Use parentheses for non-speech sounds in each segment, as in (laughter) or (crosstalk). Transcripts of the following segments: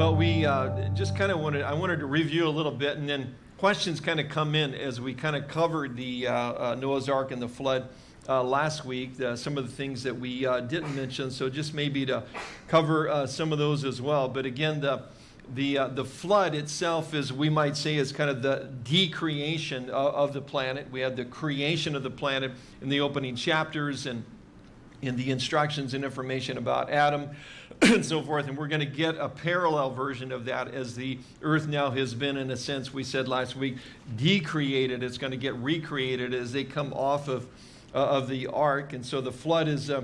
Well, we uh, just kind of wanted, I wanted to review a little bit and then questions kind of come in as we kind of covered the uh, uh, Noah's Ark and the flood uh, last week, some of the things that we uh, didn't mention. So just maybe to cover uh, some of those as well. But again, the, the, the flood itself is, we might say, is kind of the decreation of, of the planet. We had the creation of the planet in the opening chapters and in the instructions and information about Adam (clears throat) and so forth. And we're going to get a parallel version of that as the earth now has been, in a sense, we said last week, decreated. It's going to get recreated as they come off of, uh, of the ark. And so the flood is uh,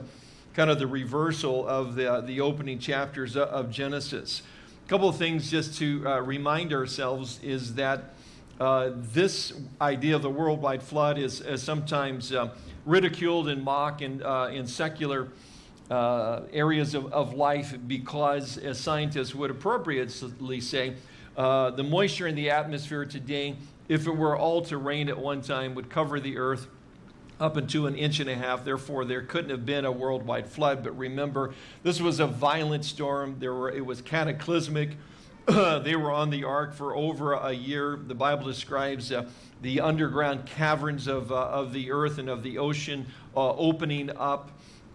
kind of the reversal of the, uh, the opening chapters of Genesis. A couple of things just to uh, remind ourselves is that uh, this idea of the worldwide flood is, is sometimes uh, ridiculed and mocked in, uh, in secular uh, areas of, of life because, as scientists would appropriately say, uh, the moisture in the atmosphere today, if it were all to rain at one time, would cover the earth up into an inch and a half. Therefore, there couldn't have been a worldwide flood. But remember, this was a violent storm. There were, it was cataclysmic. (clears throat) they were on the ark for over a year. The Bible describes uh, the underground caverns of, uh, of the earth and of the ocean uh, opening up.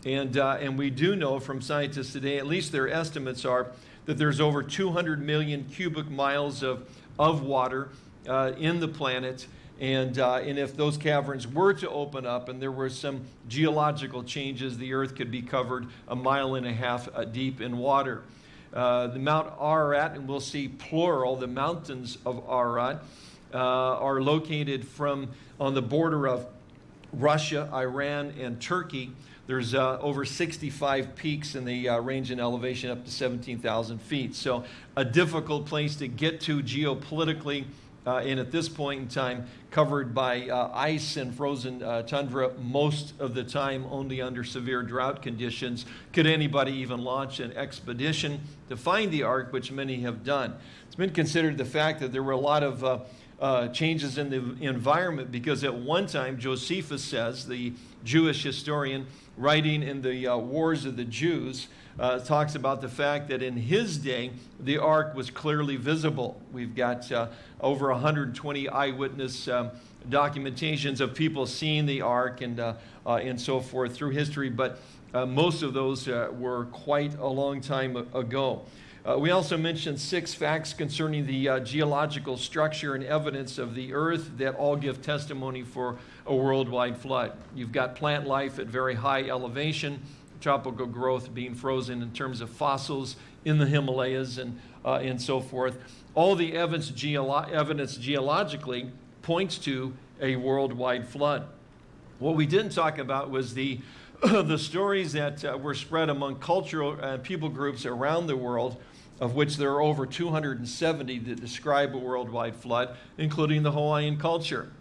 And, uh, and we do know from scientists today, at least their estimates are, that there's over 200 million cubic miles of, of water uh, in the planet. And, uh, and if those caverns were to open up and there were some geological changes, the earth could be covered a mile and a half uh, deep in water. Uh, the Mount Ararat, and we'll see plural, the mountains of Ararat, uh, are located from on the border of Russia, Iran, and Turkey. There's uh, over 65 peaks in the uh, range in elevation up to 17,000 feet. So a difficult place to get to geopolitically uh, and at this point in time covered by uh, ice and frozen uh, tundra most of the time only under severe drought conditions. Could anybody even launch an expedition to find the ark, which many have done? It's been considered the fact that there were a lot of uh, uh, changes in the environment because at one time Josephus says, the Jewish historian writing in the uh, Wars of the Jews, uh, talks about the fact that in his day the ark was clearly visible. We've got uh, over 120 eyewitness um, documentations of people seeing the ark and, uh, uh, and so forth through history, but most of those were quite a long time ago. Uh, we also mentioned six facts concerning the uh, geological structure and evidence of the earth that all give testimony for a worldwide flood. You've got plant life at very high elevation, tropical growth being frozen in terms of fossils in the Himalayas and, uh, and so forth. All the evidence, geolo evidence geologically points to a worldwide flood. What we didn't talk about was the (clears throat) the stories that uh, were spread among cultural uh, people groups around the world of which there are over 270 that describe a worldwide flood, including the Hawaiian culture.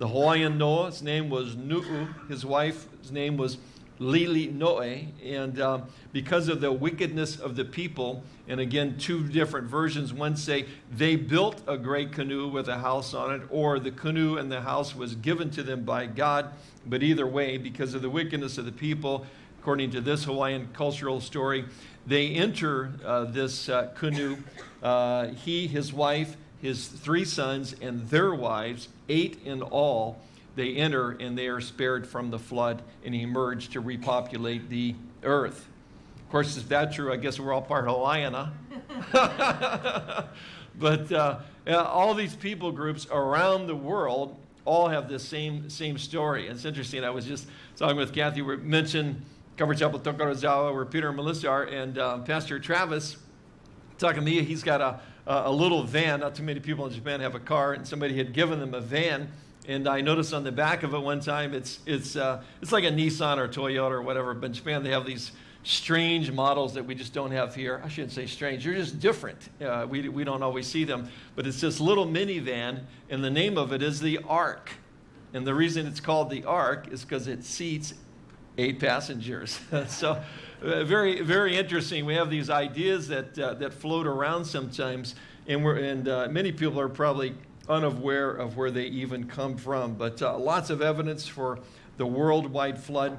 The Hawaiian Noah's name was Nu'u, his wife's name was Lili Noe, and um, because of the wickedness of the people, and again, two different versions, one say they built a great canoe with a house on it, or the canoe and the house was given to them by God, but either way, because of the wickedness of the people, according to this Hawaiian cultural story, they enter uh, this uh, canoe, uh, he, his wife, his three sons, and their wives, eight in all. They enter and they are spared from the flood and emerge to repopulate the earth. Of course, is that true? I guess we're all part Hawaiian, huh? (laughs) but uh, all these people groups around the world all have this same same story. It's interesting. I was just talking with Kathy. We mentioned Calvary Chapel Tokorozawa, where Peter and Melissa are, and uh, Pastor Travis talking to me. He's got a, a little van. Not too many people in Japan have a car, and somebody had given them a van. And I noticed on the back of it one time, it's, it's, uh, it's like a Nissan or Toyota or whatever. But in Japan, they have these strange models that we just don't have here. I shouldn't say strange, they're just different. Uh, we, we don't always see them. But it's this little minivan, and the name of it is the Ark. And the reason it's called the Ark is because it seats eight passengers. (laughs) so uh, very, very interesting. We have these ideas that, uh, that float around sometimes, and, we're, and uh, many people are probably unaware of where they even come from. But uh, lots of evidence for the worldwide flood.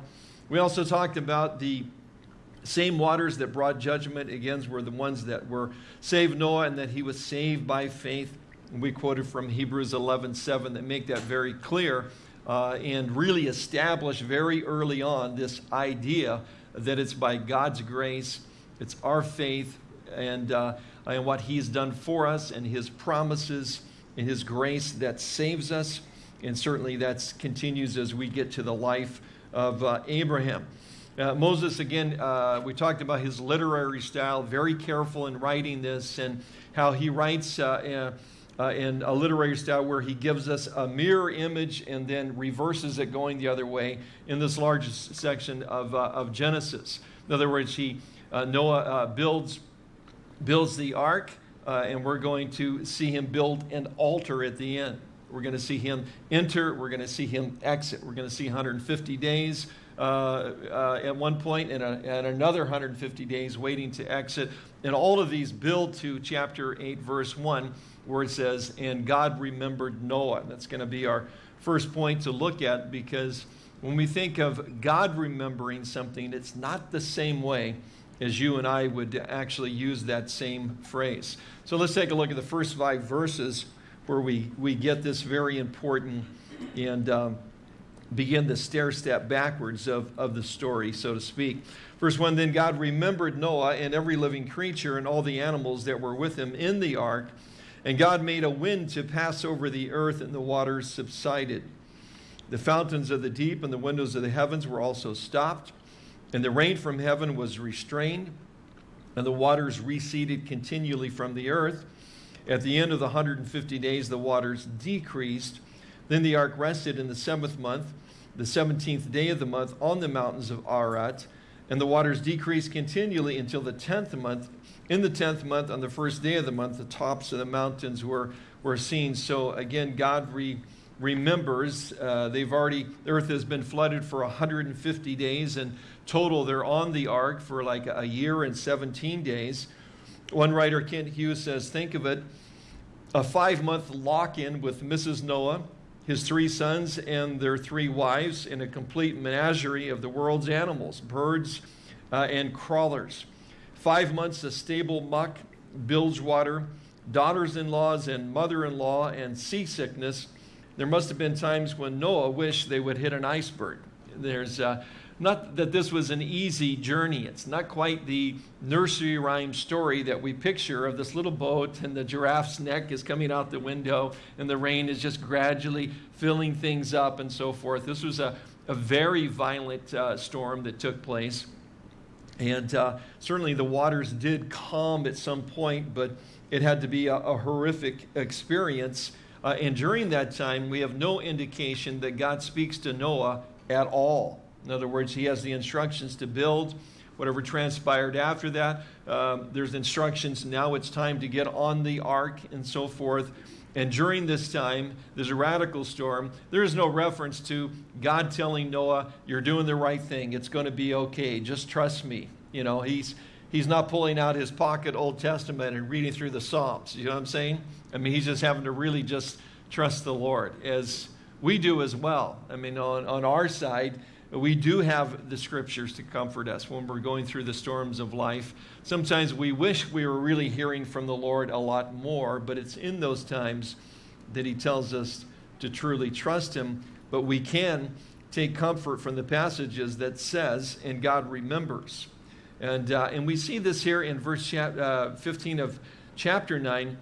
We also talked about the Same waters that brought judgment against were the ones that were saved Noah and that he was saved by faith. We quoted from Hebrews 11 7 that make that very clear uh, and really establish very early on this idea that it's by God's grace, it's our faith, and, uh, and what He's done for us, and His promises, and His grace that saves us. And certainly that continues as we get to the life of uh, Abraham. Uh, Moses, again, uh, we talked about his literary style, very careful in writing this, and how he writes uh, uh, in a literary style where he gives us a mirror image and then reverses it going the other way in this large section of, uh, of Genesis. In other words, he, uh, Noah builds, builds the ark, and we're going to see him build an altar at the end. We're going to see him enter. We're going to see him exit. We're going to see 150 days uh, uh, at one point and, a, and another 150 days waiting to exit. And all of these build to chapter 8, verse 1, where it says, And God remembered Noah. That's going to be our first point to look at because when we think of God remembering something, it's not the same way as you and I would actually use that same phrase. So let's take a look at the first five verses where we, we get this very important and um, begin the stair step backwards of, of the story, so to speak. Verse 1 Then God remembered Noah and every living creature and all the animals that were with him in the ark. And God made a wind to pass over the earth, and the waters subsided. The fountains of the deep and the windows of the heavens were also stopped, and the rain from heaven was restrained, and the waters receded continually from the earth. At the end of the 150 days, the waters decreased. Then the ark rested in the seventh month, the 17th day of the month, on the mountains of Ararat. And the waters decreased continually until the 10th month. In the 10th month, on the first day of the month, the tops of the mountains were, were seen. So again, God re, remembers. Uh, they've already, the earth has been flooded for 150 days. And total, they're on the ark for like a year and 17 days. One writer, Kent Hughes, says, think of it, a five-month lock-in with Mrs. Noah, his three sons and their three wives in a complete menagerie of the world's animals, birds uh, and crawlers. Five months of stable muck, bilge water, daughters-in-laws and mother-in-law and seasickness. There must have been times when Noah wished they would hit an iceberg. There's uh, not that this was an easy journey. It's not quite the nursery rhyme story that we picture of this little boat and the giraffe's neck is coming out the window and the rain is just gradually filling things up and so forth. This was a, a very violent uh, storm that took place. And uh, certainly the waters did calm at some point, but it had to be a, a horrific experience. Uh, and during that time, we have no indication that God speaks to Noah at all. In other words, he has the instructions to build. Whatever transpired after that, um, there's instructions. Now it's time to get on the ark and so forth. And during this time, there's a radical storm. There is no reference to God telling Noah, You're doing the right thing. It's going to be okay. Just trust me. You know, he's, he's not pulling out his pocket Old Testament and reading through the Psalms. You know what I'm saying? I mean, he's just having to really just trust the Lord, as we do as well. I mean, on, on our side, we do have the scriptures to comfort us when we're going through the storms of life. Sometimes we wish we were really hearing from the Lord a lot more, but it's in those times that He tells us to truly trust Him. But we can take comfort from the passages that says, and God remembers. And, uh, and we see this here in verse uh, 15 of chapter 9.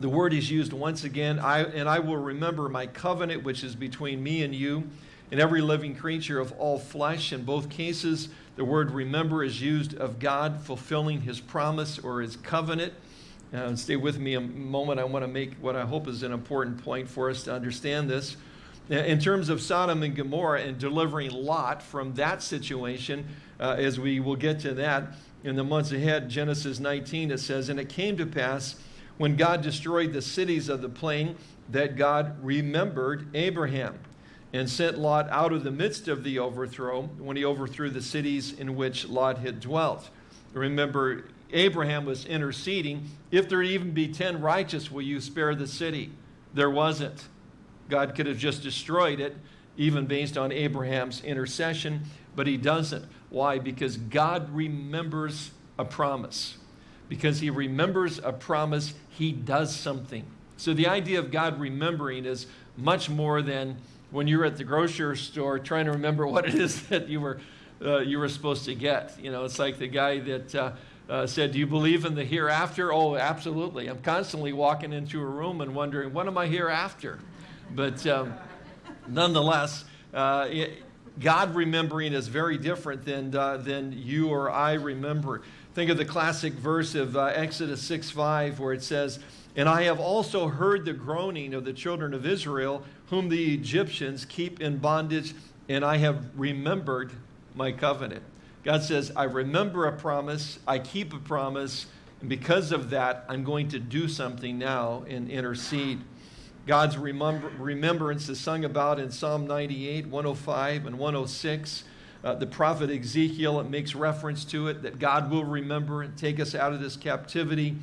The word is used once again, I, and I will remember my covenant which is between me and you and every living creature of all flesh. In both cases, the word remember is used of God fulfilling his promise or his covenant. Uh, stay with me a moment. I want to make what I hope is an important point for us to understand this. Uh, in terms of Sodom and Gomorrah and delivering Lot from that situation, uh, as we will get to that in the months ahead, Genesis 19, it says, And it came to pass when God destroyed the cities of the plain that God remembered Abraham and sent Lot out of the midst of the overthrow when he overthrew the cities in which Lot had dwelt. Remember, Abraham was interceding. If there even be 10 righteous, will you spare the city? There wasn't. God could have just destroyed it, even based on Abraham's intercession, but he doesn't. Why? Because God remembers a promise. Because he remembers a promise, he does something. So the idea of God remembering is much more than when you're at the grocery store trying to remember what it is that you were, uh, you were supposed to get. You know, it's like the guy that uh, uh, said, Do you believe in the hereafter? Oh, absolutely. I'm constantly walking into a room and wondering, What am I hereafter? But um, nonetheless, uh, it, God remembering is very different than, uh, than you or I remember. Think of the classic verse of uh, Exodus 6 5, where it says, And I have also heard the groaning of the children of Israel, whom the Egyptians keep in bondage, and I have remembered my covenant. God says, I remember a promise, I keep a promise, and because of that, I'm going to do something now and intercede. God's remember, remembrance is sung about in Psalm 98, 105, and 106. Uh, the prophet Ezekiel, makes reference to it that God will remember and take us out of this captivity.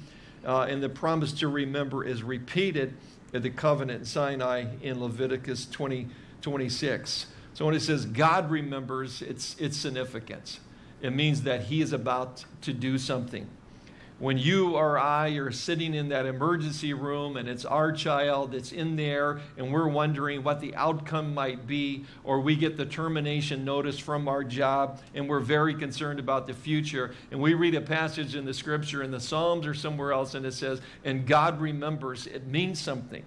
Uh, and the promise to remember is repeated in the covenant in Sinai in Leviticus 20, 26. So when it says God remembers, it's, it's significance. It means that he is about to do something when you or I are sitting in that emergency room and it's our child that's in there and we're wondering what the outcome might be, or we get the termination notice from our job and we're very concerned about the future, and we read a passage in the scripture in the Psalms or somewhere else and it says, and God remembers, it means something.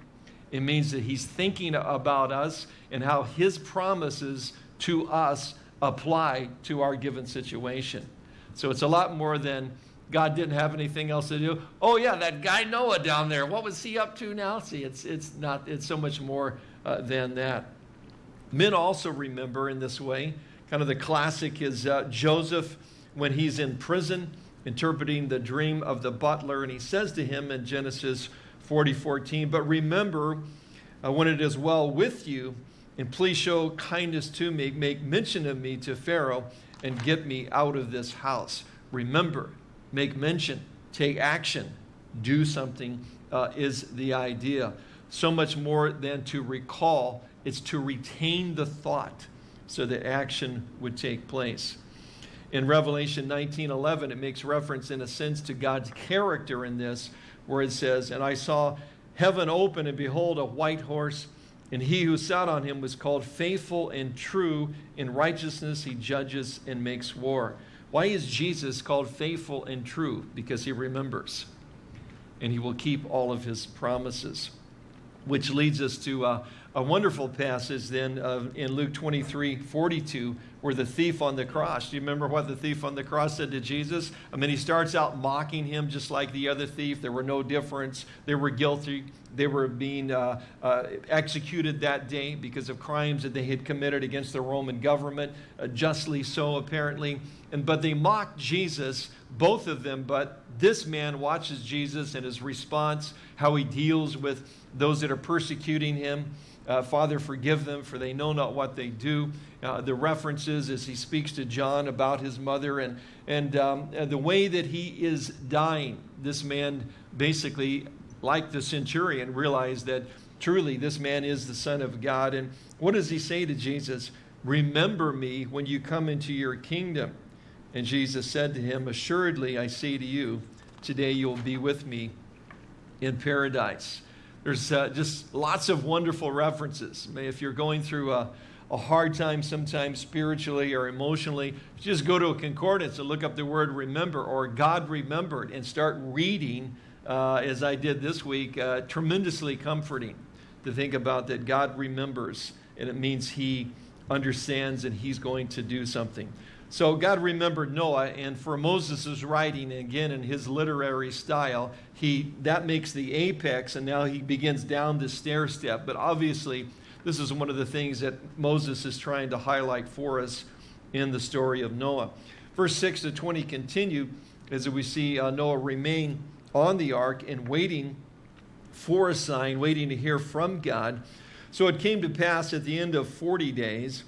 It means that He's thinking about us and how His promises to us apply to our given situation. So it's a lot more than God didn't have anything else to do. Oh yeah, that guy Noah down there. What was he up to now? See, it's it's not. It's so much more uh, than that. Men also remember in this way. Kind of the classic is uh, Joseph when he's in prison interpreting the dream of the butler, and he says to him in Genesis 40, 14, But remember uh, when it is well with you, and please show kindness to me, make mention of me to Pharaoh, and get me out of this house. Remember, make mention, take action, do something uh, is the idea. So much more than to recall, it's to retain the thought so that action would take place. In Revelation 19:11, it makes reference in a sense to God's character in this, where it says, And I saw heaven open, and behold, a white horse, and he who sat on him was called faithful and true. In righteousness he judges and makes war. Why is Jesus called faithful and true? Because he remembers and he will keep all of his promises. Which leads us to a, a wonderful passage then uh, in Luke 23 42, where the thief on the cross, do you remember what the thief on the cross said to Jesus? I mean, he starts out mocking him just like the other thief. There were no difference. They were guilty. They were being uh, uh, executed that day because of crimes that they had committed against the Roman government, uh, justly so, apparently. And, but they mocked Jesus, both of them. But this man watches Jesus and his response, how he deals with those that are persecuting him. Uh, Father, forgive them, for they know not what they do. Uh, the references as he speaks to John about his mother and, and, um, and the way that he is dying. This man basically, like the centurion, realized that truly this man is the Son of God. And what does he say to Jesus? Remember me when you come into your kingdom. And Jesus said to him, Assuredly, I say to you, today you'll be with me in paradise. There's uh, just lots of wonderful references. If you're going through a, a hard time sometimes spiritually or emotionally, just go to a concordance and look up the word remember or God remembered and start reading, uh, as I did this week, uh, tremendously comforting to think about that God remembers and it means He understands and He's going to do something. So God remembered Noah, and for Moses' writing, again in his literary style, he, that makes the apex, and now he begins down the stair step. But obviously, this is one of the things that Moses is trying to highlight for us in the story of Noah. Verse 6 to 20 continue as we see uh, Noah remain on the ark and waiting for a sign, waiting to hear from God. So it came to pass at the end of 40 days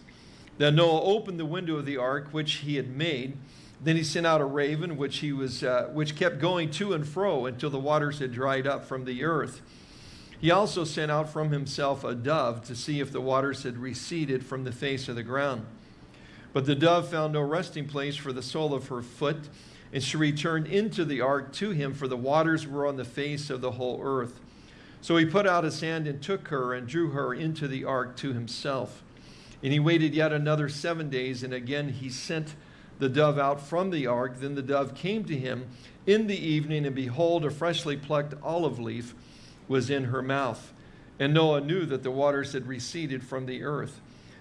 then Noah opened the window of the ark which he had made. Then he sent out a raven which he was uh, which kept going to and fro until the waters had dried up from the earth. He also sent out from himself a dove to see if the waters had receded from the face of the ground. But the dove found no resting place for the sole of her foot, and she returned into the ark to him, for the waters were on the face of the whole earth. So he put out his hand and took her and drew her into the ark to himself. And he waited yet another seven days, and again he sent the dove out from the ark. Then the dove came to him in the evening, and behold, a freshly plucked olive leaf was in her mouth. And Noah knew that the waters had receded from the earth.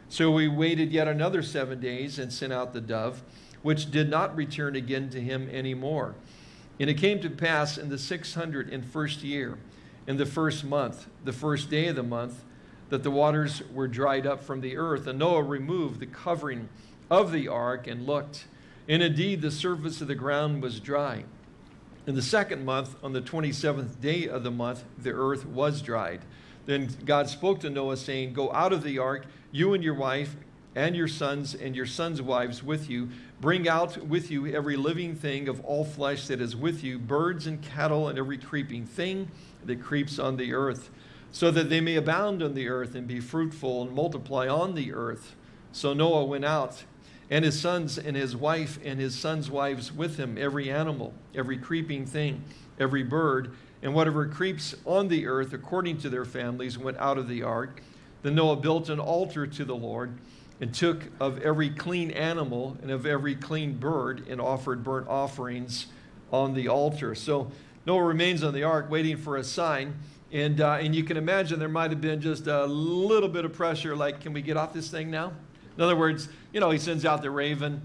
So he waited yet another seven days and sent out the dove, which did not return again to him any more. And it came to pass in the six hundred and first year, in the first month, the first day of the month, that the waters were dried up from the earth. And Noah removed the covering of the ark and looked. And indeed, the surface of the ground was dry. In the second month, on the 27th day of the month, the earth was dried. Then God spoke to Noah, saying, Go out of the ark, you and your wife, and your sons and your sons' wives with you. Bring out with you every living thing of all flesh that is with you, birds and cattle, and every creeping thing that creeps on the earth, so that they may abound on the earth and be fruitful and multiply on the earth. So Noah went out, and his sons and his wife and his sons' wives with him, every animal, every creeping thing, every bird, and whatever creeps on the earth according to their families went out of the ark. Then Noah built an altar to the Lord and took of every clean animal and of every clean bird and offered burnt offerings on the altar. So Noah remains on the ark waiting for a sign. And, uh, and you can imagine there might have been just a little bit of pressure like, can we get off this thing now? In other words, you know, he sends out the raven.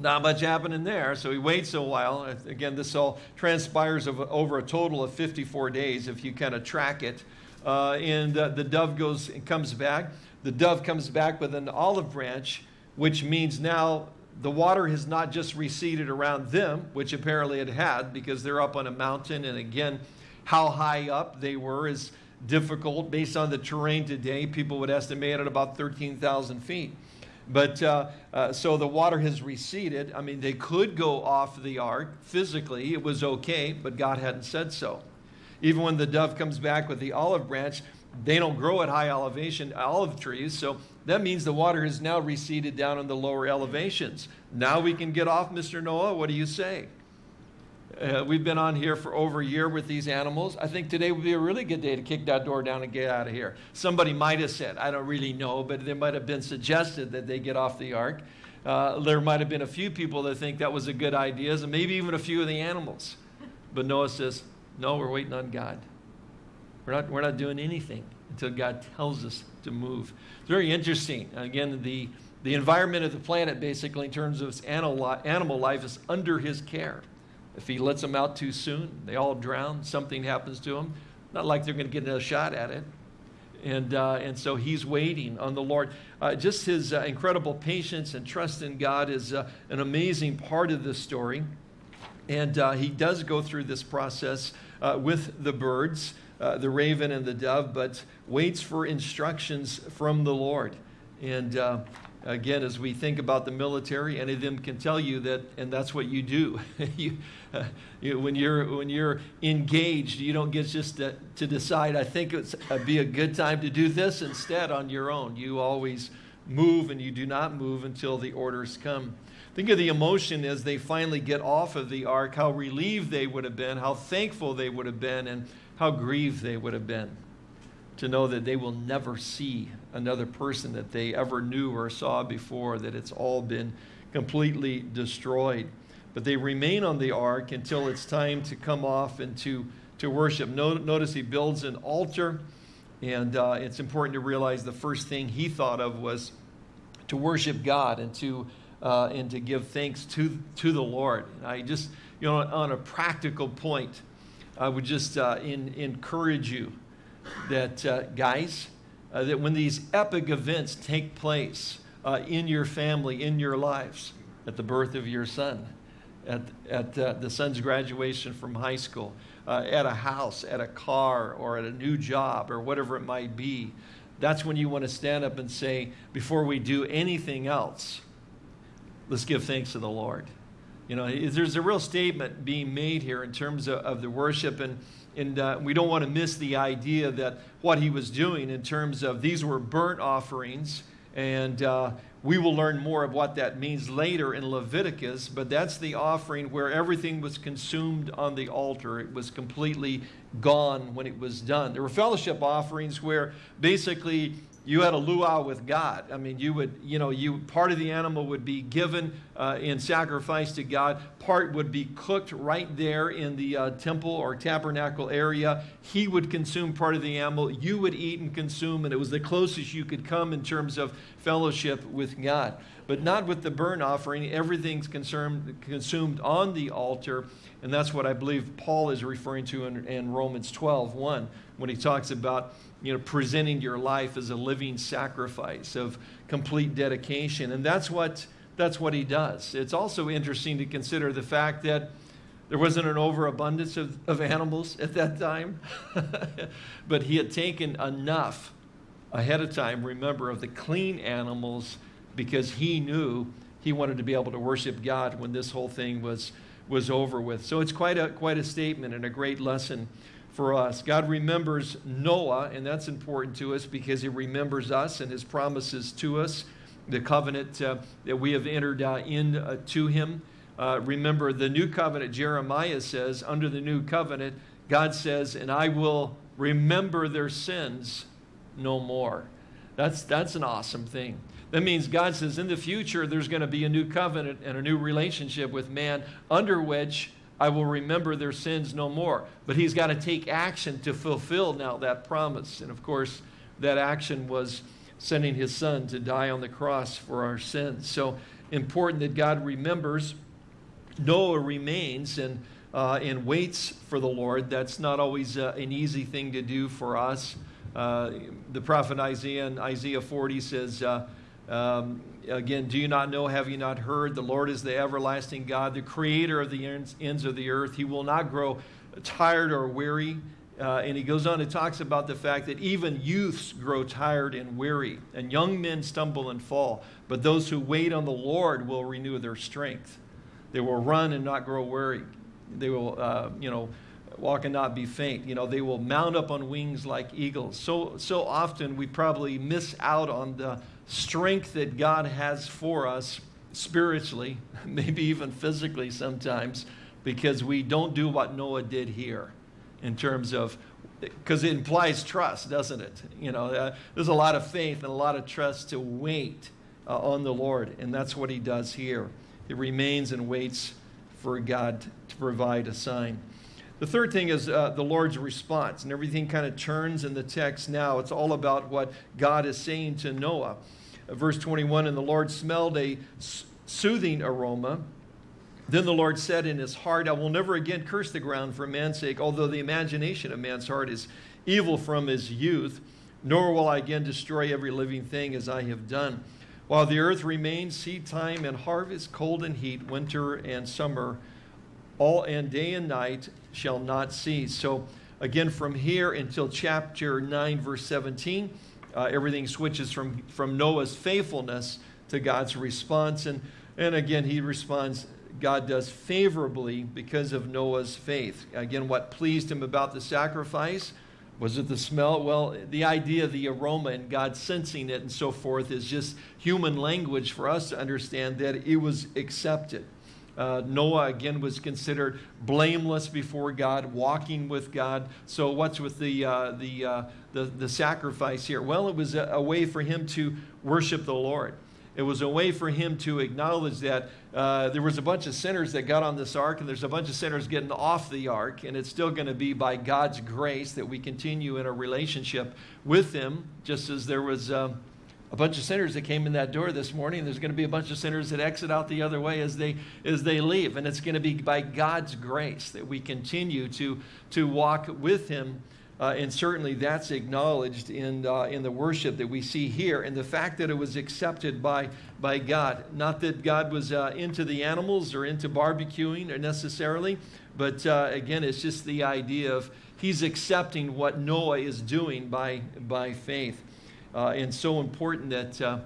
Not much happening there, so he waits a while. Again, this all transpires over a total of 54 days if you kind of track it. Uh, and uh, the dove goes and comes back. The dove comes back with an olive branch, which means now the water has not just receded around them, which apparently it had because they're up on a mountain. And again, how high up they were is difficult based on the terrain today. People would estimate at about 13,000 feet. But uh, uh, so the water has receded. I mean, they could go off the ark physically. It was okay, but God hadn't said so. Even when the dove comes back with the olive branch, they don't grow at high elevation olive trees. So that means the water has now receded down in the lower elevations. Now we can get off, Mr. Noah. What do you say? Uh, we've been on here for over a year with these animals. I think today would be a really good day to kick that door down and get out of here. Somebody might have said, I don't really know, but there might have been suggested that they get off the ark. Uh, there might have been a few people that think that was a good idea, and maybe even a few of the animals. But Noah says, No, we're waiting on God. We're not, we're not doing anything until God tells us to move. It's very interesting. Again, the, the environment of the planet, basically, in terms of animal, animal life, is under his care. If he lets them out too soon, they all drown, something happens to them. Not like they're going to get another shot at it. And, uh, and so he's waiting on the Lord. Uh, just his uh, incredible patience and trust in God is uh, an amazing part of this story. And uh, he does go through this process uh, with the birds, the raven and the dove, but waits for instructions from the Lord. And again, as we think about the military, any of them can tell you that, and that's what you do. (laughs) you, (laughs) when, you're, when you're engaged, you don't get just to, to decide, I think it would be a good time to do this instead on your own. You always move and you do not move until the orders come. Think of the emotion as they finally get off of the ark, how relieved they would have been, how thankful they would have been, and how grieved they would have been to know that they will never see another person that they ever knew or saw before, that it's all been completely destroyed. But they remain on the ark until it's time to come off and to, to worship. Notice he builds an altar, and uh, it's important to realize the first thing he thought of was to worship God and to, uh, and to give thanks to, to the Lord. I just, you know, on a practical point, I would just uh, in, encourage you that, uh, guys, uh, that when these epic events take place uh, in your family, in your lives, at the birth of your son, at, at uh, the son's graduation from high school, uh, at a house, at a car, or at a new job, or whatever it might be, that's when you want to stand up and say, before we do anything else, let's give thanks to the Lord. You know, there's a real statement being made here in terms of, of the worship, and and uh, we don't want to miss the idea that what he was doing in terms of these were burnt offerings And uh, we will learn more of what that means later in Leviticus, but that's the offering where everything was consumed on the altar. It was completely gone when it was done. There were fellowship offerings where basically you had a luau with God. I mean, you would, you know, you part of the animal would be given uh, in sacrifice to God. Part would be cooked right there in the uh, temple or tabernacle area. He would consume part of the animal. You would eat and consume, and it was the closest you could come in terms of fellowship with God. But not with the burnt offering. Everything's consumed, consumed on the altar. And that's what I believe Paul is referring to in, in Romans 12, 1, when he talks about you know, presenting your life as a living sacrifice of complete dedication. And that's what, that's what he does. It's also interesting to consider the fact that there wasn't an overabundance of, of animals at that time, (laughs) but he had taken enough ahead of time, remember, of the clean animals because he knew he wanted to be able to worship God when this whole thing was, was over with. So it's quite a, quite a statement and a great lesson for us. God remembers Noah, and that's important to us because he remembers us and his promises to us, the covenant uh, that we have entered uh, into uh, him. Uh, remember, the new covenant, Jeremiah says, under the new covenant, God says, and I will remember their sins no more. That's, that's an awesome thing. That means God says in the future there's going to be a new covenant and a new relationship with man under which I will remember their sins no more. But he's got to take action to fulfill now that promise. And of course, that action was sending his son to die on the cross for our sins. So important that God remembers. Noah remains and, uh, and waits for the Lord. That's not always uh, an easy thing to do for us. Uh, the prophet Isaiah in Isaiah 40 says, uh, um, again, do you not know, have you not heard? The Lord is the everlasting God, the creator of the ends, ends of the earth. He will not grow tired or weary. Uh, and he goes on and talks about the fact that even youths grow tired and weary, and young men stumble and fall. But those who wait on the Lord will renew their strength. They will run and not grow weary. They will, uh, you know, walk and not be faint. You know, they will mount up on wings like eagles. So, so often we probably miss out on the strength that God has for us spiritually, (laughs) maybe even physically sometimes, because we don't do what Noah did here in terms of because it implies trust, doesn't it? You know, uh, there's a lot of faith and a lot of trust to wait uh, on the Lord, and that's what he does here. He remains and waits for God to provide a sign. The third thing is uh, the Lord's response, and everything kind of turns in the text now. It's all about what God is saying to Noah. Verse 21 And the Lord smelled a soothing aroma. Then the Lord said in his heart, I will never again curse the ground for man's sake, although the imagination of man's heart is evil from his youth, nor will I again destroy every living thing as I have done. While the earth remains, seed time and harvest, cold and heat, winter and summer, all and day and night shall not cease. So again, from here until chapter 9, verse 17, uh, everything switches from, from Noah's faithfulness to God's response. And, and again, he responds, God does favorably because of Noah's faith. Again, what pleased him about the sacrifice? Was it the smell? Well, the idea, the aroma, and God sensing it and so forth is just human language for us to understand that it was accepted. Uh, Noah, again, was considered blameless before God, walking with God. So what's with the, uh, the, uh, the, the, sacrifice here? Well, it was a, a, way for him to worship the Lord. It was a way for him to acknowledge that uh, there was a bunch of sinners that got on this ark, and there's a bunch of sinners getting off the ark, and it's still going to be by God's grace that we continue in a relationship with Him, just as there was um, a bunch of sinners that came in that door this morning. There's going to be a bunch of sinners that exit out the other way as they as they leave, and it's going to be by God's grace that we continue to to walk with Him. Uh, and certainly that's acknowledged in, uh, in the worship that we see here and the fact that it was accepted by, by God. Not that God was uh, into the animals or into barbecuing necessarily, but uh, again, it's just the idea of He's accepting what Noah is doing by, by faith uh, and so important that uh,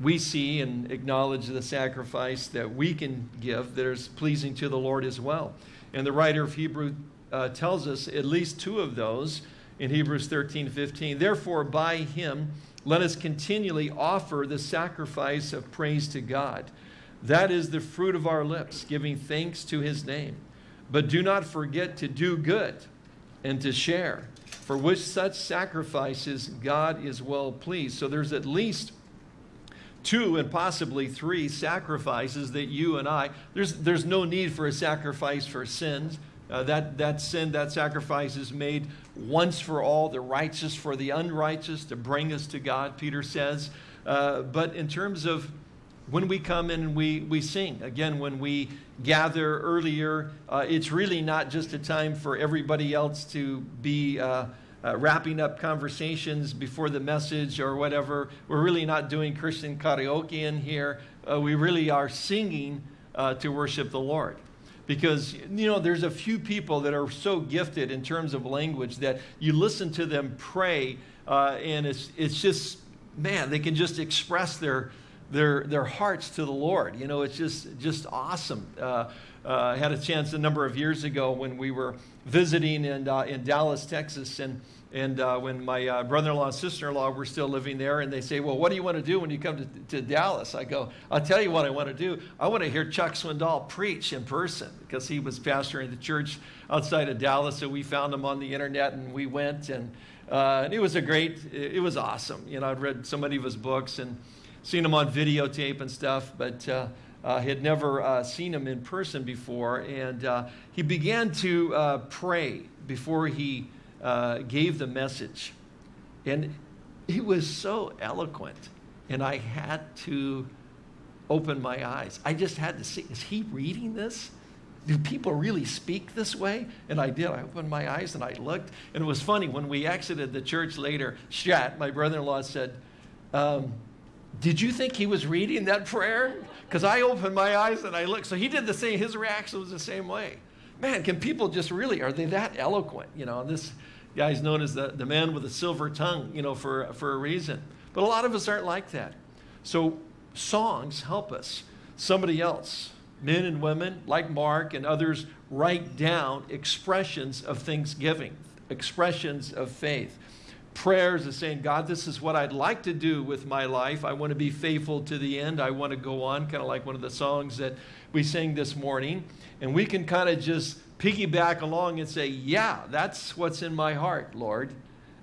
we see and acknowledge the sacrifice that we can give that is pleasing to the Lord as well. And the writer of Hebrew uh, tells us at least two of those in Hebrews 13, 15. Therefore, by him, let us continually offer the sacrifice of praise to God. That is the fruit of our lips, giving thanks to his name. But do not forget to do good and to share, for which such sacrifices God is well pleased. So there's at least two and possibly three sacrifices that you and I, there's, there's no need for a sacrifice for sins. Uh, that, that sin, that sacrifice is made once for all, the righteous for the unrighteous to bring us to God, Peter says. Uh, but in terms of when we come in and we, we sing, again, when we gather earlier, uh, it's really not just a time for everybody else to be uh, uh, wrapping up conversations before the message or whatever. We're really not doing Christian karaoke in here. Uh, we really are singing uh, to worship the Lord. Because, you know, there's a few people that are so gifted in terms of language that you listen to them pray uh, and it's, it's just, man, they can just express their, their, their hearts to the Lord. You know, it's just, just awesome. Uh, uh, I had a chance a number of years ago when we were visiting in, uh, in Dallas, Texas, and, and uh, when my uh, brother-in-law and sister-in-law were still living there, and they say, well, what do you want to do when you come to, to Dallas? I go, I'll tell you what I want to do. I want to hear Chuck Swindoll preach in person because he was pastoring the church outside of Dallas, so we found him on the internet, and we went, and, uh, and it was a great, it was awesome. You know, I'd read so many of his books and seen him on videotape and stuff, but uh, uh, had never uh, seen him in person before. And uh, he began to uh, pray before he uh, gave the message. And he was so eloquent. And I had to open my eyes. I just had to see, is he reading this? Do people really speak this way? And I did. I opened my eyes and I looked. And it was funny. When we exited the church later, Shat, my brother in law, said, um, Did you think he was reading that prayer? Because I opened my eyes and I looked. So he did the same, his reaction was the same way. Man, can people just really, are they that eloquent? You know, this guy's known as the, the man with a silver tongue, you know, for, for a reason. But a lot of us aren't like that. So songs help us. Somebody else, men and women like Mark and others, write down expressions of thanksgiving, expressions of faith prayers of saying, God, this is what I'd like to do with my life. I want to be faithful to the end. I want to go on, kind of like one of the songs that we sang this morning. And we can kind of just piggyback along and say, Yeah, that's what's in my heart, Lord.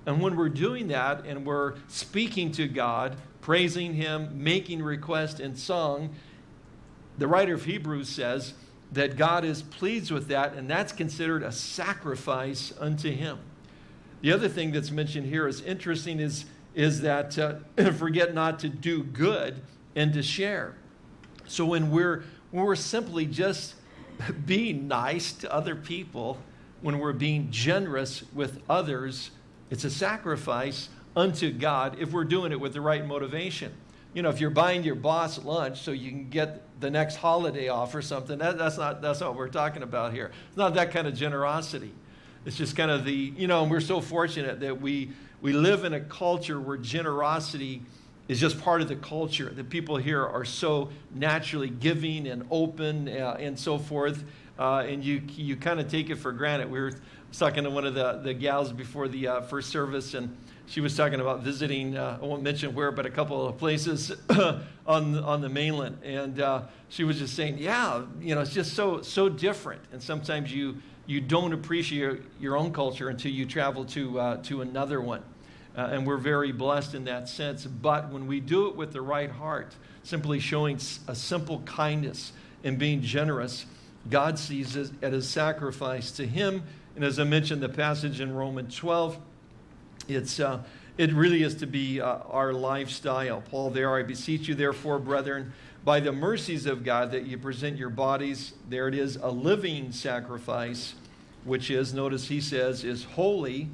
And when we're doing that and we're speaking to God, praising Him, making request in song, the writer of Hebrews says that God is pleased with that, and that's considered a sacrifice unto Him. The other thing that's mentioned here is interesting is, is that uh, (clears throat) forget not to do good and to share. So when we're, when we're simply just (laughs) being nice to other people, when we're being generous with others, it's a sacrifice unto God if we're doing it with the right motivation. You know, if you're buying your boss lunch so you can get the next holiday off or something, that, that's, not, that's not what we're talking about here. It's not that kind of generosity. It's just kind of the, you know, and we're so fortunate that we, we live in a culture where generosity is just part of the culture. The people here are so naturally giving and open uh, and so forth. Uh, and you, you kind of take it for granted. We were talking to one of the, the gals before the uh, first service, and she was talking about visiting, uh, I won't mention where, but a couple of places (coughs) on, on the mainland. And uh, she was just saying, yeah, you know, it's just so, so different. And sometimes you, you don't appreciate your own culture until you travel to, uh, to another one. Uh, and we're very blessed in that sense. But when we do it with the right heart, simply showing a simple kindness and being generous, God sees it as a sacrifice to Him. And as I mentioned, the passage in Romans 12, it's, uh, it really is to be uh, our lifestyle. Paul, there, I beseech you, therefore, brethren, by the mercies of God, that you present your bodies, there it is, a living sacrifice, which is, notice he says, is holy,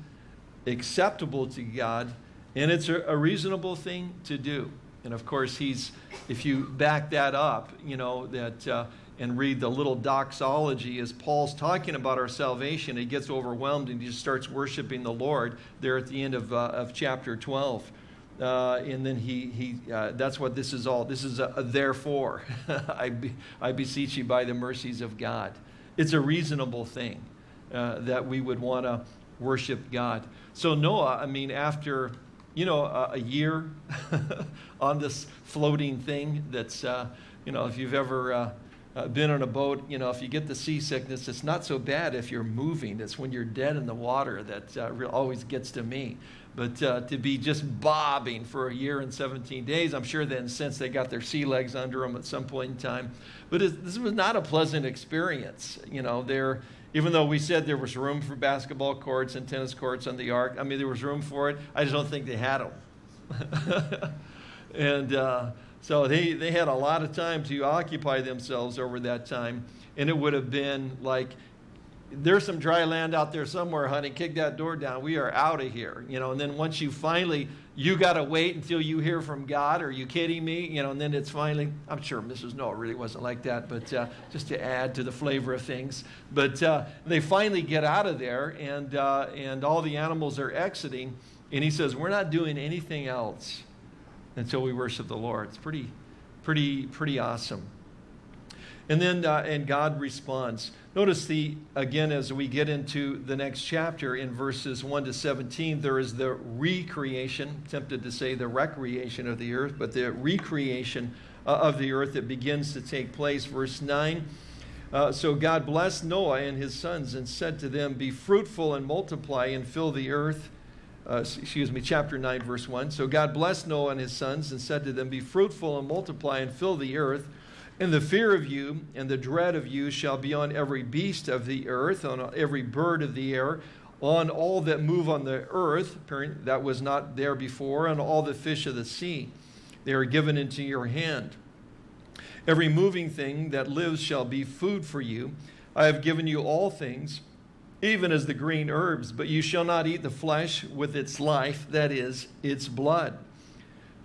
acceptable to God, and it's a, reasonable thing to do. And of course, he's, if you back that up, you know, that, uh, and read the little doxology as Paul's talking about our salvation, he gets overwhelmed and he just starts worshiping the Lord there at the end of, uh, of chapter 12. Uh, and then he, he uh, that's what this is all. This is a, a therefore. (laughs) I, be, I beseech you by the mercies of God. It's a reasonable thing uh, that we would want to worship God. So Noah, I mean, after you know a, a year (laughs) on this floating thing, that's uh, you know if you've ever uh, uh, been on a boat, you know if you get the seasickness, it's not so bad if you're moving. It's when you're dead in the water that always gets to me. But uh, to be just bobbing for a year and 17 days, I'm sure then since they got their sea legs under them at some point in time. But this was not a pleasant experience. You know, there, even though we said there was room for basketball courts and tennis courts on the ark, I mean, there was room for it. I just don't think they had them. (laughs) and uh, so they, they had a lot of time to occupy themselves over that time. And it would have been like, there's some dry land out there somewhere, honey. Kick that door down. We are out of here. You know, and then once you finally, you got to wait until you hear from God. Are you kidding me? You know, and then it's finally, I'm sure Mrs. Noah really wasn't like that, but uh, just to add to the flavor of things. But uh, they finally get out of there, and, uh, and all the animals are exiting. And he says, We're not doing anything else until we worship the Lord. It's pretty, pretty, pretty awesome. And then, uh, and God responds. Notice the, again, as we get into the next chapter in verses 1 to 17, there is the recreation, tempted to say the recreation of the earth, but the recreation uh, of the earth that begins to take place. Verse 9. Uh, so God blessed Noah and his sons and said to them, Be fruitful and multiply and fill the earth. Uh, excuse me, chapter 9, verse 1. So God blessed Noah and his sons and said to them, Be fruitful and multiply and fill the earth. And the fear of you and the dread of you shall be on every beast of the earth, on every bird of the air, on all that move on the earth, that was not there before, and all the fish of the sea. They are given into your hand. Every moving thing that lives shall be food for you. I have given you all things, even as the green herbs, but you shall not eat the flesh with its life, that is, its blood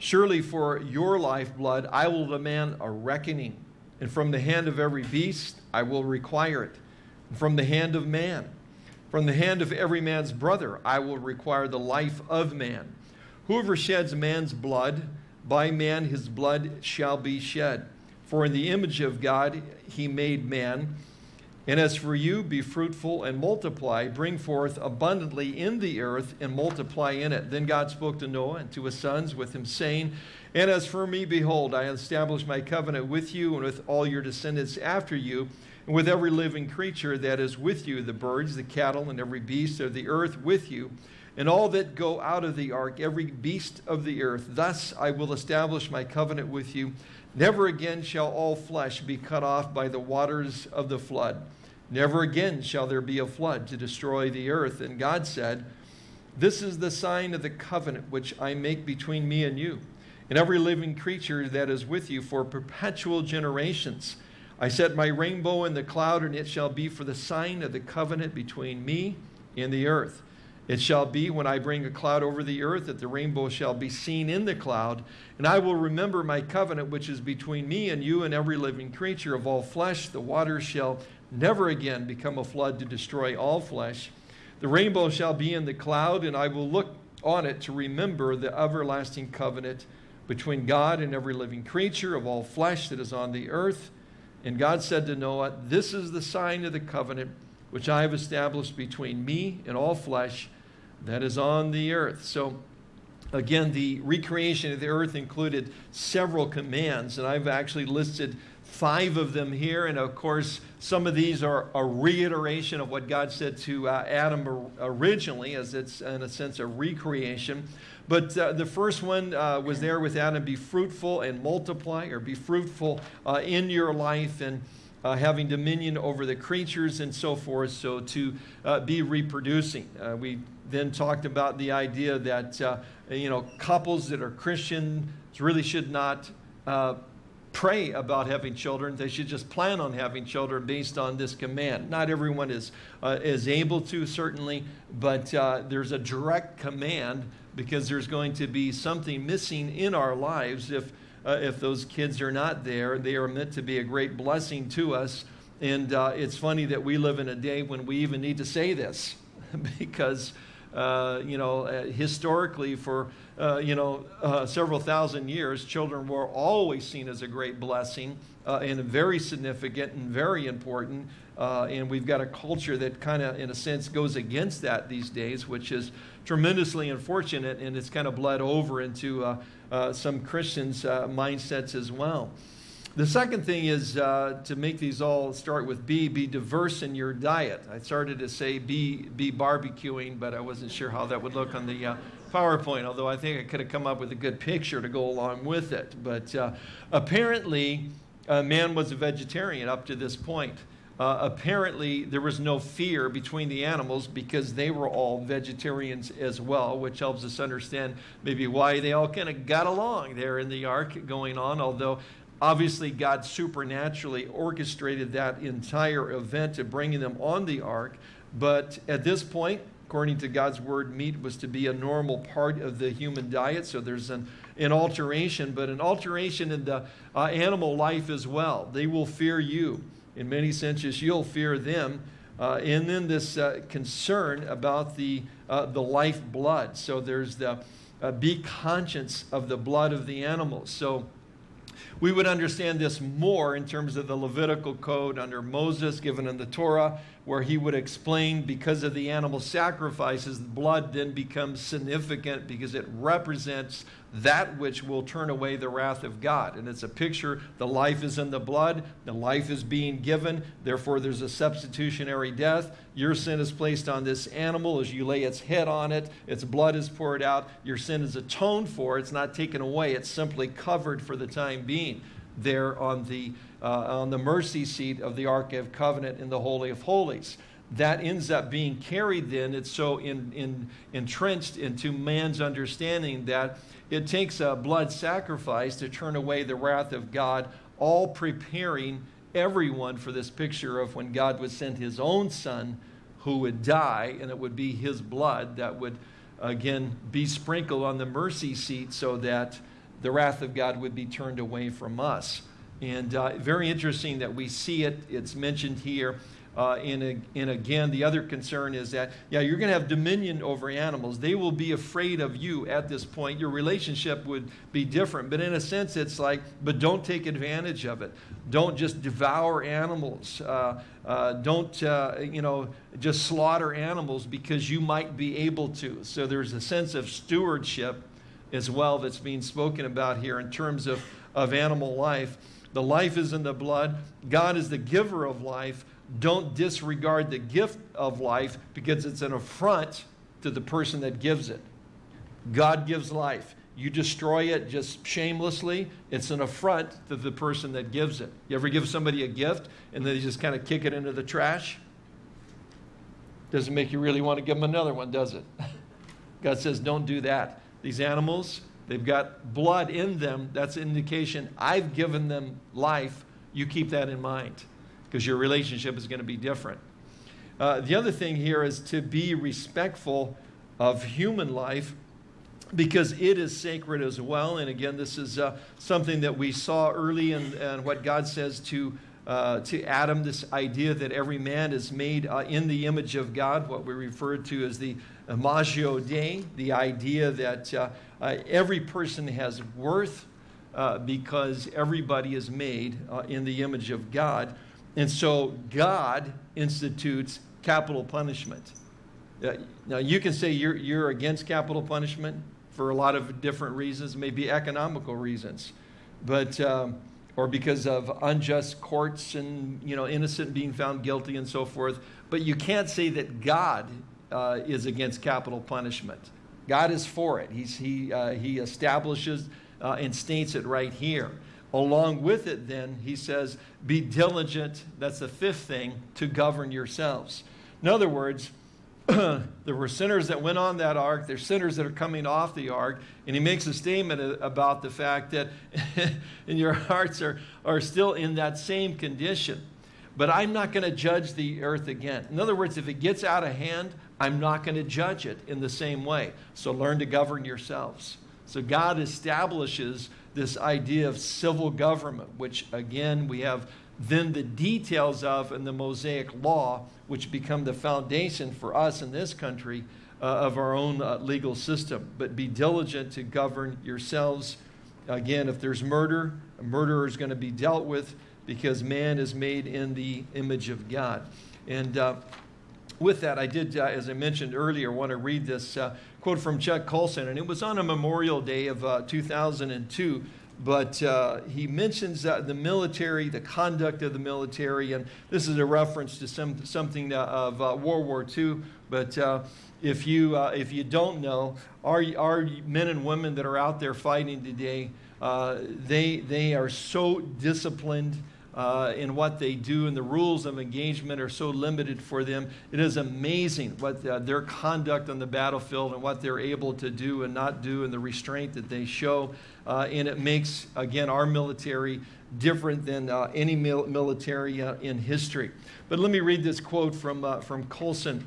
Surely for your lifeblood I will demand a reckoning, and from the hand of every beast I will require it, and from the hand of man. From the hand of every man's brother I will require the life of man. Whoever sheds man's blood, by man his blood shall be shed. For in the image of God he made man. And as for you, be fruitful and multiply, bring forth abundantly in the earth and multiply in it. Then God spoke to Noah and to his sons with him, saying, And as for me, behold, I establish my covenant with you and with all your descendants after you, and with every living creature that is with you, the birds, the cattle, and every beast of the earth with you, and all that go out of the ark, every beast of the earth. Thus I will establish my covenant with you. Never again shall all flesh be cut off by the waters of the flood. Never again shall there be a flood to destroy the earth. And God said, This is the sign of the covenant which I make between me and you, and every living creature that is with you for perpetual generations. I set my rainbow in the cloud, and it shall be for the sign of the covenant between me and the earth. It shall be when I bring a cloud over the earth that the rainbow shall be seen in the cloud, and I will remember my covenant which is between me and you and every living creature of all flesh. The waters shall never again become a flood to destroy all flesh. The rainbow shall be in the cloud, and I will look on it to remember the everlasting covenant between God and every living creature of all flesh that is on the earth. And God said to Noah, This is the sign of the covenant which I have established between me and all flesh that is on the earth. So, again, the recreation of the earth included several commands, and I've actually listed five of them here. And of course, some of these are a reiteration of what God said to uh, Adam originally, as it's in a sense a recreation. But uh, the first one uh, was there with Adam be fruitful and multiply, or be fruitful uh, in your life and uh, having dominion over the creatures and so forth, so to uh, be reproducing. we then talked about the idea that you know couples that are Christian really should not pray about having children. They should just plan on having children based on this command. Not everyone is, uh, is able to, certainly, but uh, there's a direct command because there's going to be something missing in our lives if, uh, if those kids are not there. They are meant to be a great blessing to us. And uh, it's funny that we live in a day when we even need to say this (laughs) because, uh, you know, uh, historically for uh, you know, uh, several thousand years, children were always seen as a great blessing uh, and very significant and very important. Uh, and we've got a culture that kind of, in a sense, goes against that these days, which is tremendously unfortunate, and it's kind of bled over into some Christians' mindsets as well. The second thing is uh, to make these all start with B, be diverse in your diet. I started to say be, be barbecuing, but I wasn't sure how that would look on the uh, PowerPoint, although I think I could have come up with a good picture to go along with it. But uh, apparently, man was a vegetarian up to this point. Uh, apparently, there was no fear between the animals because they were all vegetarians as well, which helps us understand maybe why they all kind of got along there in the ark going on, although obviously God supernaturally orchestrated that entire event of bringing them on the ark. But at this point, according to God's word, meat was to be a normal part of the human diet. So there's an, an alteration, but an alteration in the uh, animal life as well. They will fear you in many senses, you'll fear them. Uh, and then this uh, concern about the, uh, the life blood. So there's the uh, be conscious of the blood of the animals. So we would understand this more in terms of the Levitical code under Moses given in the Torah, where he would explain because of the animal sacrifices, the blood then becomes significant because it represents that which will turn away the wrath of God. And it's a picture the life is in the blood, the life is being given, therefore there's a substitutionary death. Your sin is placed on this animal as you lay its head on it, its blood is poured out, your sin is atoned for, it's not taken away, it's simply covered for the time being there on the, uh, on the mercy seat of the Ark of Covenant in the Holy of Holies. That ends up being carried then, it's so in, in, entrenched into man's understanding that it takes a blood sacrifice to turn away the wrath of God, all preparing everyone for this picture of when God would send his own son who would die, and it would be his blood that would again be sprinkled on the mercy seat so that the wrath of God would be turned away from us. And uh, very interesting that we see it, it's mentioned here. Uh, and, and again, the other concern is that, yeah, you're going to have dominion over animals. They will be afraid of you at this point. Your relationship would be different. But in a sense, it's like, but don't take advantage of it. Don't just devour animals. Uh, uh, don't, uh, you know, just slaughter animals because you might be able to. So there's a sense of stewardship as well that's being spoken about here in terms of, of animal life. The life is in the blood. God is the giver of life don't disregard the gift of life because it's an affront to the person that gives it. God gives life. You destroy it just shamelessly, it's an affront to the person that gives it. You ever give somebody a gift and then you just kind of kick it into the trash? Doesn't make you really want to give them another one, does it? (laughs) God says, don't do that. These animals, they've got blood in them. That's an indication I've given them life. You keep that in mind because your relationship is going to be different. Uh, the other thing here is to be respectful of human life because it is sacred as well. And again, this is uh, something that we saw early in, in what God says to, uh, to Adam this idea that every man is made uh, in the image of God, what we refer to as the Imago Dei, the idea that uh, uh, every person has worth because everybody is made in the image of God. And so God institutes capital punishment. Uh, now, you can say you're, you're against capital punishment for a lot of different reasons, maybe economical reasons, but, um, or because of unjust courts and, you know, innocent being found guilty and so forth. But you can't say that God uh, is against capital punishment. God is for it. He's, he, uh, he establishes uh, and states it right here. Along with it, then, he says, be diligent, that's the fifth thing, to govern yourselves. In other words, (clears throat) there were sinners that went on that ark, there's sinners that are coming off the ark, and he makes a statement about the fact that (laughs) and your hearts are, are still in that same condition. But I'm not going to judge the earth again. In other words, if it gets out of hand, I'm not going to judge it in the same way. So learn to govern yourselves. So God establishes this idea of civil government, which again we have then the details of in the Mosaic law, which become the foundation for us in this country uh, of our own uh, legal system. But be diligent to govern yourselves. Again, if there's murder, a murderer is going to be dealt with because man is made in the image of God. And uh, with that, I did, uh, as I mentioned earlier, want to read this uh, quote from Chuck Colson, and it was on a Memorial Day of uh, 2002. But uh, he mentions uh, the military, the conduct of the military, and this is a reference to some, something uh, of World War II. But if, you, if you don't know, our, our men and women that are out there fighting today, they, they are so disciplined uh, in what they do, and the rules of engagement are so limited for them. It is amazing what uh, their conduct on the battlefield and what they're able to do and not do, and the restraint that they show. Uh, and it makes, again, our military different than uh, any mil military uh, in history. But let me read this quote from, uh, from Colson,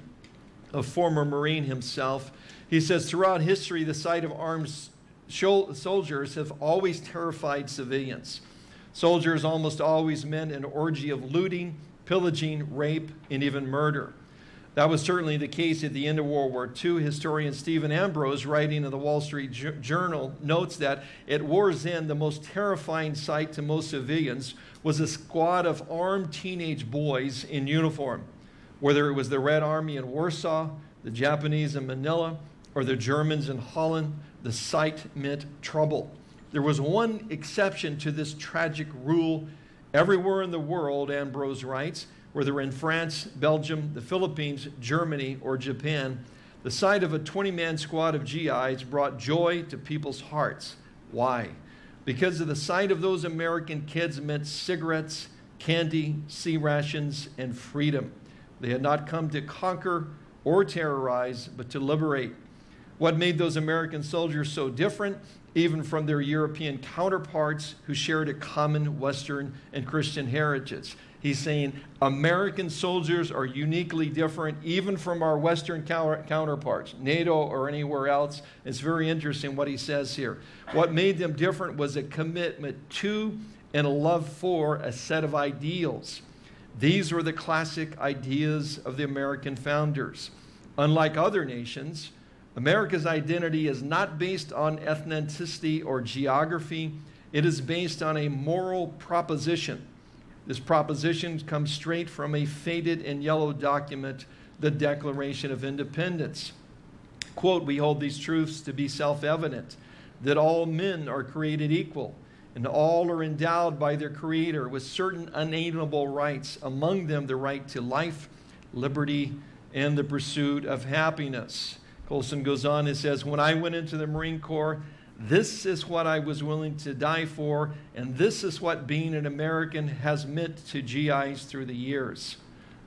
a former Marine himself. He says, Throughout history, the sight of armed soldiers have always terrified civilians. Soldiers almost always meant an orgy of looting, pillaging, rape, and even murder. That was certainly the case at the end of World War II. Historian Stephen Ambrose, writing in the Wall Street Journal, notes that at war's end, the most terrifying sight to most civilians was a squad of armed teenage boys in uniform. Whether it was the Red Army in Warsaw, the Japanese in Manila, or the Germans in Holland, the sight meant trouble. There was one exception to this tragic rule everywhere in the world, Ambrose writes, whether in France, Belgium, the Philippines, Germany, or Japan, the sight of a 20-man squad of GIs brought joy to people's hearts. Why? Because of the sight of those American kids meant cigarettes, candy, C rations, and freedom. They had not come to conquer or terrorize, but to liberate. What made those American soldiers so different even from their European counterparts who shared a common Western and Christian heritage. He's saying American soldiers are uniquely different even from our Western counterparts, NATO or anywhere else. It's very interesting what he says here. What made them different was a commitment to and a love for a set of ideals. These were the classic ideas of the American founders. Unlike other nations, America's identity is not based on ethnicity or geography. It is based on a moral proposition. This proposition comes straight from a faded and yellow document, the Declaration of Independence. Quote, we hold these truths to be self-evident, that all men are created equal, and all are endowed by their Creator with certain unalienable rights, among them the right to life, liberty, and the pursuit of happiness. Colson goes on and says, When I went into the Marine Corps, this is what I was willing to die for, and this is what being an American has meant to GIs through the years.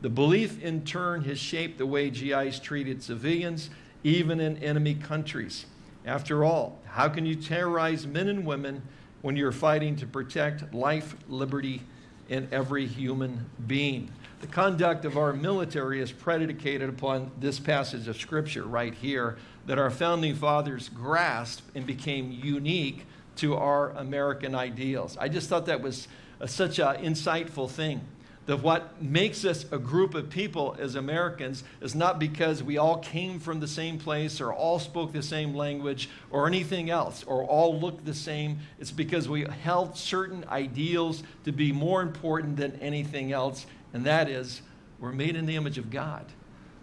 The belief, in turn, has shaped the way GIs treated civilians, even in enemy countries. After all, how can you terrorize men and women when you're fighting to protect life, liberty, and every human being? The conduct of our military is predicated upon this passage of Scripture right here that our founding fathers grasped and became unique to our American ideals. I just thought that was a, such an insightful thing. That what makes us a group of people as Americans is not because we all came from the same place or all spoke the same language or anything else or all looked the same. It's because we held certain ideals to be more important than anything else and that is we're made in the image of God.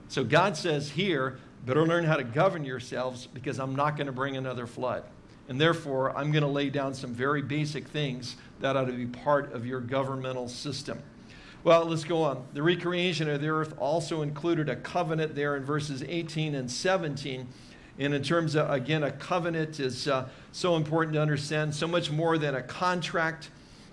So God says here, better learn how to govern yourselves because I'm not going to bring another flood. And therefore, I'm going to lay down some very basic things that ought to be part of your governmental system. Well, let's go on. The recreation of the earth also included a covenant there in verses 18 and 17. And in terms of, again, a covenant is uh, so important to understand, so much more than a contract.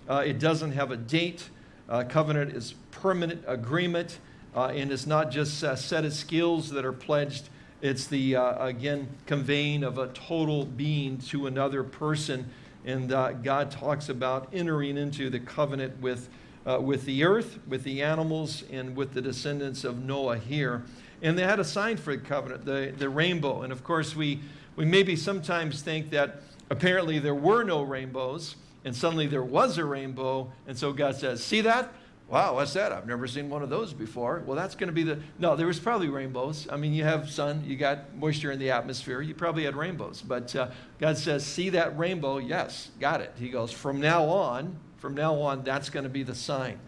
Uh, it doesn't have a date. Uh, covenant is permanent agreement, uh, and it's not just a set of skills that are pledged. It's the, uh, again, conveying of a total being to another person. And uh, God talks about entering into the covenant with, with the earth, with the animals, and with the descendants of Noah here. And they had a sign for the covenant, the, the rainbow. And of course, we, we maybe sometimes think that apparently there were no rainbows and suddenly there was a rainbow. And so God says, See that? Wow, what's that? I've never seen one of those before. Well, that's going to be the. No, there was probably rainbows. I mean, you have sun, you got moisture in the atmosphere, you probably had rainbows. But uh, God says, See that rainbow? Yes, got it. He goes, From now on, From now on, that's going to be the sign.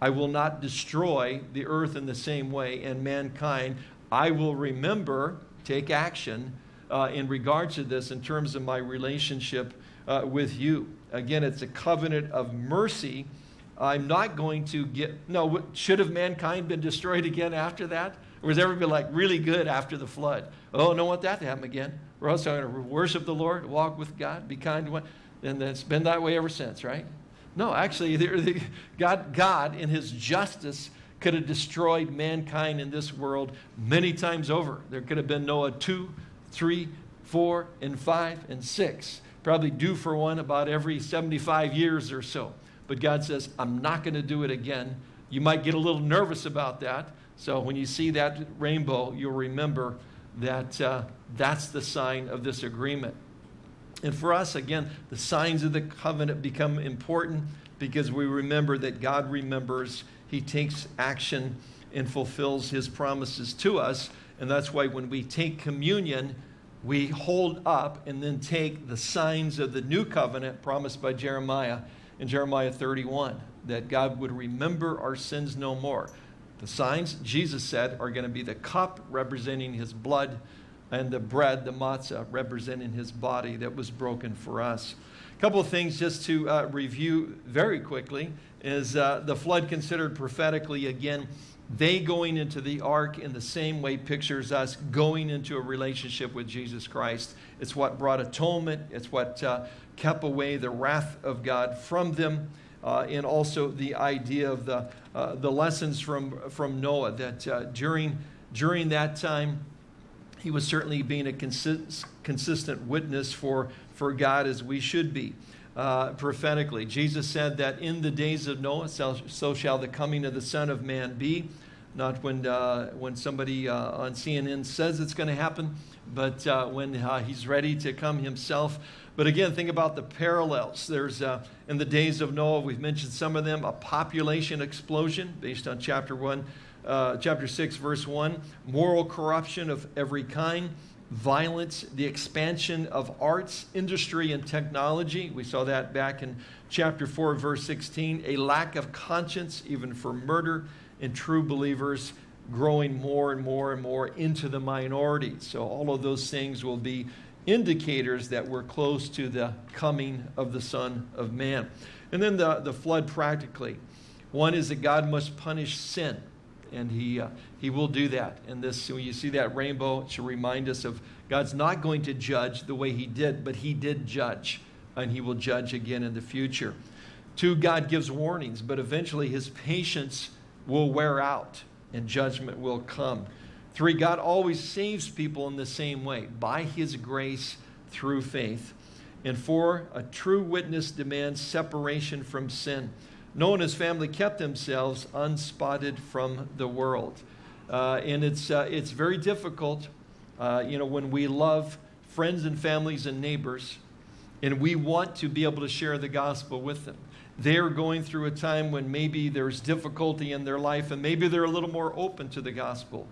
I will not destroy the earth in the same way, and mankind. I will remember, take action uh, in regards to this in terms of my relationship uh, with you. Again, it's a covenant of mercy. I'm not going to get, no, should have mankind been destroyed again after that? Or was everybody like really good after the flood? Oh, don't want that to happen again. We're also going to worship the Lord, walk with God, be kind to one. And it's been that way ever since, right? No, actually, (laughs) God, God, in his justice, could have destroyed mankind in this world many times over. There could have been Noah 2, 3, 4, and 5, and 6. Probably due for one about every 75 years or so. But God says, I'm not going to do it again. You might get a little nervous about that. So when you see that rainbow, you'll remember that uh, that's the sign of this agreement. And for us, again, the signs of the covenant become important because we remember that God remembers, He takes action and fulfills His promises to us. And that's why when we take communion, we hold up and then take the signs of the new covenant promised by Jeremiah in Jeremiah 31, that God would remember our sins no more. The signs, Jesus said, are going to be the cup representing his blood and the bread, the matzah, representing his body that was broken for us. A couple of things just to uh, review very quickly is uh, the flood considered prophetically again. They going into the ark in the same way pictures us going into a relationship with Jesus Christ. It's what brought atonement. It's what uh, kept away the wrath of God from them. Uh, and also the idea of the, uh, the lessons from, from Noah that uh, during, during that time, he was certainly being a consist, consistent witness for, for God as we should be. Uh, prophetically. Jesus said that in the days of Noah, so, so, shall the coming of the Son of Man be. Not when, uh, when somebody uh, on CNN says it's going to happen, but uh, when uh, he's ready to come himself. But again, think about the parallels. There's, in the days of Noah, we've mentioned some of them, a population explosion based on chapter 1 uh, chapter 6, verse 1, moral corruption of every kind, violence, the expansion of arts, industry, and technology. We saw that back in chapter 4, verse 16. A lack of conscience, even for murder, and true believers growing more and more and more into the minority. So, all of those things will be indicators that we're close to the coming of the Son of Man. And then the, the flood practically. One is that God must punish sin and he, uh, he will do that. And this, when you see that rainbow, it should remind us of God's not going to judge the way he did, but he did judge, and he will judge again in the future. Two, God gives warnings, but eventually his patience will wear out and judgment will come. Three, God always saves people in the same way, by his grace through faith. And four, a true witness demands separation from sin. Noah and his family kept themselves unspotted from the world. Uh, and it's, uh, it's very difficult, uh, you know, when we love friends and families and neighbors, and we want to be able to share the gospel with them. They're going through a time when maybe there's difficulty in their life, and maybe they're a little more open to the gospel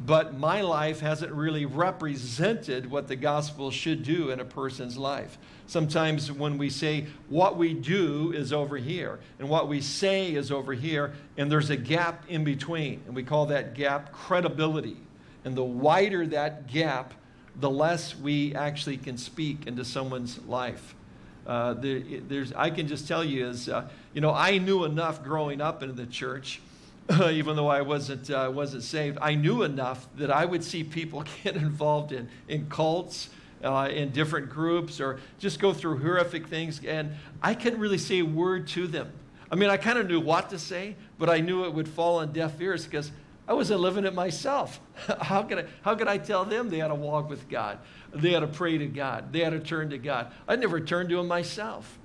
but my life hasn't really represented what the gospel should do in a person's life. Sometimes when we say what we do is over here and what we say is over here, and there's a gap in between, and we call that gap credibility. And the wider that gap, the less we actually can speak into someone's life. Uh, there, there's, I can just tell you is, uh, you know, I knew enough growing up in the church (laughs) even though I wasn't, uh, wasn't saved, I knew enough that I would see people (laughs) get involved in, in cults, uh, in different groups, or just go through horrific things, and I couldn't really say a word to them. I mean, I kind of knew what to say, but I knew it would fall on deaf ears because I wasn't living it myself. (laughs) how, could I, how could I tell them they had to walk with God? They had to pray to God. They had to turn to God. I never turned to Him myself.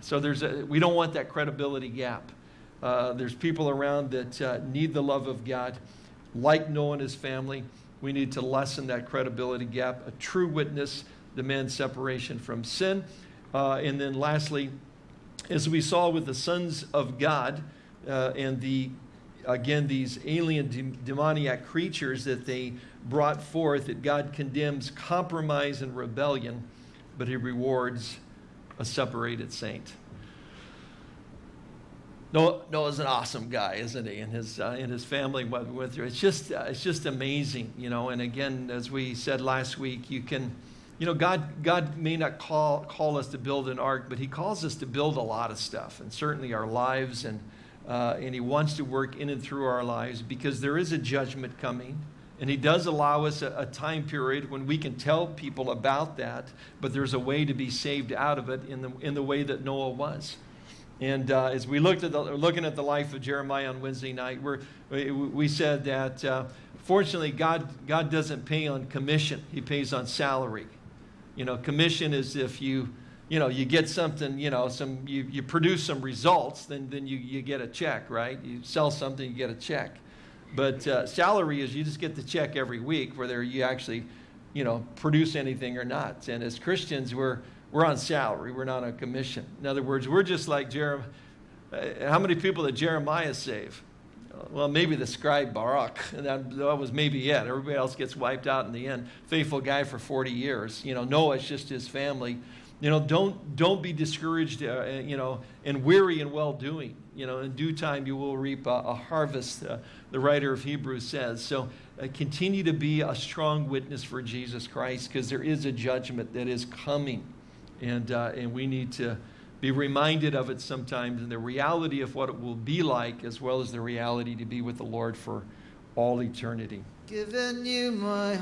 So there's a, we don't want that credibility gap. Uh, there's people around that uh, need the love of God, like Noah and his family. We need to lessen that credibility gap. A true witness demands separation from sin. Uh, and then lastly, as we saw with the sons of God uh, and the again these alien de demoniac creatures that they brought forth that God condemns compromise and rebellion, but he rewards a separated saint. Noah, Noah's an awesome guy, isn't he? And his, uh, and his family went through. It's just, uh, it's just amazing, you know. And again, as we said last week, you can, you know, God, God may not call, call us to build an ark, but he calls us to build a lot of stuff, and certainly our lives. And, uh, and he wants to work in and through our lives because there is a judgment coming. And he does allow us a, a, time period when we can tell people about that, but there's a way to be saved out of it in the, in the way that Noah was. And uh, as we looked at the, looking at the life of Jeremiah on Wednesday night, we, we said that uh, fortunately God, God doesn't pay on commission. He pays on salary. You know, commission is if you, you know, you get something, you know, some, you, you produce some results, then, then you, you get a check, right? You sell something, you get a check. But uh, salary is you just get the check every week, whether you actually, you know, produce anything or not. And as Christians, we're, we're on salary. We're not on commission. In other words, we're just like Jeremiah. How many people did Jeremiah save? Well, maybe the scribe Baruch. (laughs) That, that was maybe it. Everybody else gets wiped out in the end. Faithful guy for 40 years. You know, Noah's just his family. You know, don't, don't be discouraged, uh, you know, and weary in well-doing. You know, in due time you will reap a, a harvest, uh, the writer of Hebrews says. So uh, continue to be a strong witness for Jesus Christ because there is a judgment that is coming. And, uh, and we need to be reminded of it sometimes and the reality of what it will be like as well as the reality to be with the Lord for all eternity. Given you my